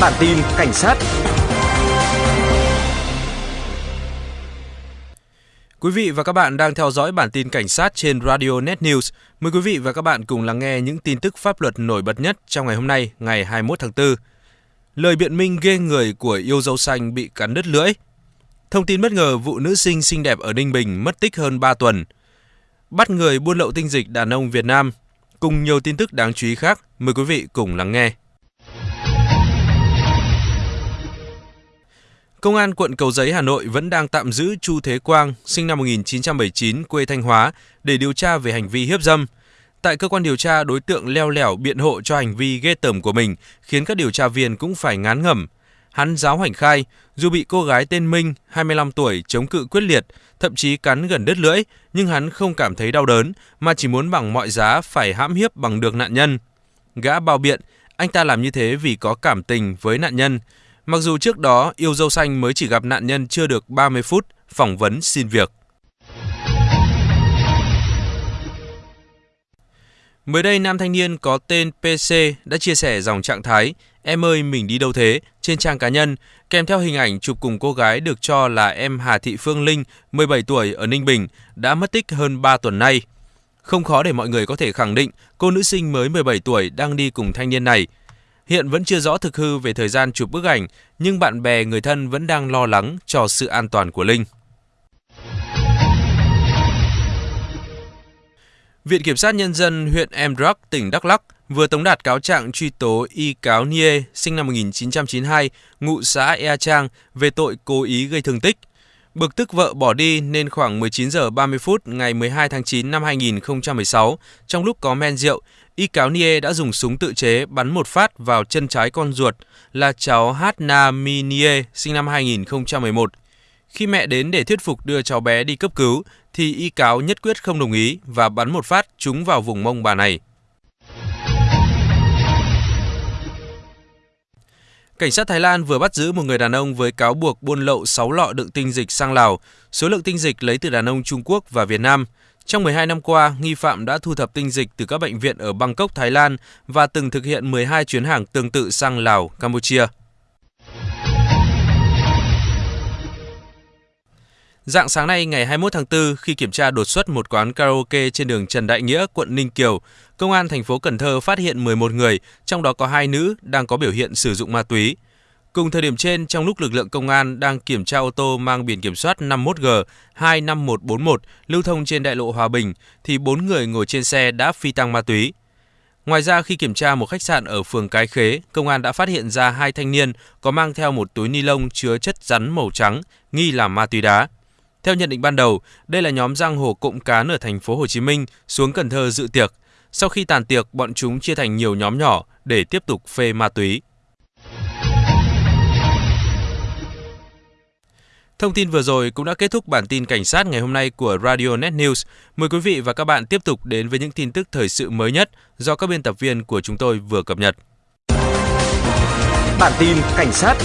Bản tin cảnh sát Quý vị và các bạn đang theo dõi bản tin cảnh sát trên Radio Net News. Mời quý vị và các bạn cùng lắng nghe những tin tức pháp luật nổi bật nhất trong ngày hôm nay, ngày 21 tháng 4. Lời biện minh ghê người của yêu dâu xanh bị cắn đứt lưỡi. Thông tin bất ngờ vụ nữ sinh xinh đẹp ở Ninh Bình mất tích hơn 3 tuần. Bắt người buôn lậu tinh dịch đàn ông Việt Nam. Cùng nhiều tin tức đáng chú ý khác, mời quý vị cùng lắng nghe. Công an quận Cầu Giấy, Hà Nội vẫn đang tạm giữ Chu Thế Quang, sinh năm 1979, quê Thanh Hóa, để điều tra về hành vi hiếp dâm. Tại cơ quan điều tra, đối tượng leo lẻo biện hộ cho hành vi ghê tởm của mình, khiến các điều tra viên cũng phải ngán ngẩm. Hắn giáo hành khai, dù bị cô gái tên Minh, 25 tuổi, chống cự quyết liệt, thậm chí cắn gần đứt lưỡi, nhưng hắn không cảm thấy đau đớn, mà chỉ muốn bằng mọi giá phải hãm hiếp bằng được nạn nhân. Gã bao biện, anh ta làm như thế vì có cảm tình với nạn nhân, Mặc dù trước đó yêu dâu xanh mới chỉ gặp nạn nhân chưa được 30 phút phỏng vấn xin việc. Mới đây, nam thanh niên có tên PC đã chia sẻ dòng trạng thái Em ơi mình đi đâu thế trên trang cá nhân kèm theo hình ảnh chụp cùng cô gái được cho là em Hà Thị Phương Linh, 17 tuổi ở Ninh Bình, đã mất tích hơn 3 tuần nay. Không khó để mọi người có thể khẳng định cô nữ sinh mới 17 tuổi đang đi cùng thanh niên này – Hiện vẫn chưa rõ thực hư về thời gian chụp bức ảnh, nhưng bạn bè người thân vẫn đang lo lắng cho sự an toàn của Linh. Viện Kiểm sát Nhân dân huyện Emdrak, tỉnh Đắk Lắk vừa tống đạt cáo trạng truy tố Y Cáo Nie, sinh năm 1992, ngụ xã Ea Trang, về tội cố ý gây thương tích. Bực tức vợ bỏ đi nên khoảng 19 giờ 30 phút ngày 12 tháng 9 năm 2016, trong lúc có men rượu, Y cáo Nie đã dùng súng tự chế bắn một phát vào chân trái con ruột là cháu Hatna Minie sinh năm 2011. Khi mẹ đến để thuyết phục đưa cháu bé đi cấp cứu, thì y cáo nhất quyết không đồng ý và bắn một phát trúng vào vùng mông bà này. Cảnh sát Thái Lan vừa bắt giữ một người đàn ông với cáo buộc buôn lậu 6 lọ đựng tinh dịch sang Lào, số lượng tinh dịch lấy từ đàn ông Trung Quốc và Việt Nam – trong 12 năm qua, nghi phạm đã thu thập tinh dịch từ các bệnh viện ở Bangkok, Thái Lan và từng thực hiện 12 chuyến hàng tương tự sang Lào, Campuchia. Dạng sáng nay ngày 21 tháng 4, khi kiểm tra đột xuất một quán karaoke trên đường Trần Đại Nghĩa, quận Ninh Kiều, Công an thành phố Cần Thơ phát hiện 11 người, trong đó có hai nữ đang có biểu hiện sử dụng ma túy. Cùng thời điểm trên, trong lúc lực lượng công an đang kiểm tra ô tô mang biển kiểm soát 51G 25141 lưu thông trên đại lộ Hòa Bình, thì bốn người ngồi trên xe đã phi tăng ma túy. Ngoài ra, khi kiểm tra một khách sạn ở phường Cái Khế, công an đã phát hiện ra hai thanh niên có mang theo một túi ni lông chứa chất rắn màu trắng, nghi là ma túy đá. Theo nhận định ban đầu, đây là nhóm giang hồ cộng cán ở thành phố Hồ Chí Minh xuống Cần Thơ dự tiệc. Sau khi tàn tiệc, bọn chúng chia thành nhiều nhóm nhỏ để tiếp tục phê ma túy. Thông tin vừa rồi cũng đã kết thúc bản tin cảnh sát ngày hôm nay của Radio Net News. Mời quý vị và các bạn tiếp tục đến với những tin tức thời sự mới nhất do các biên tập viên của chúng tôi vừa cập nhật. Bản tin cảnh sát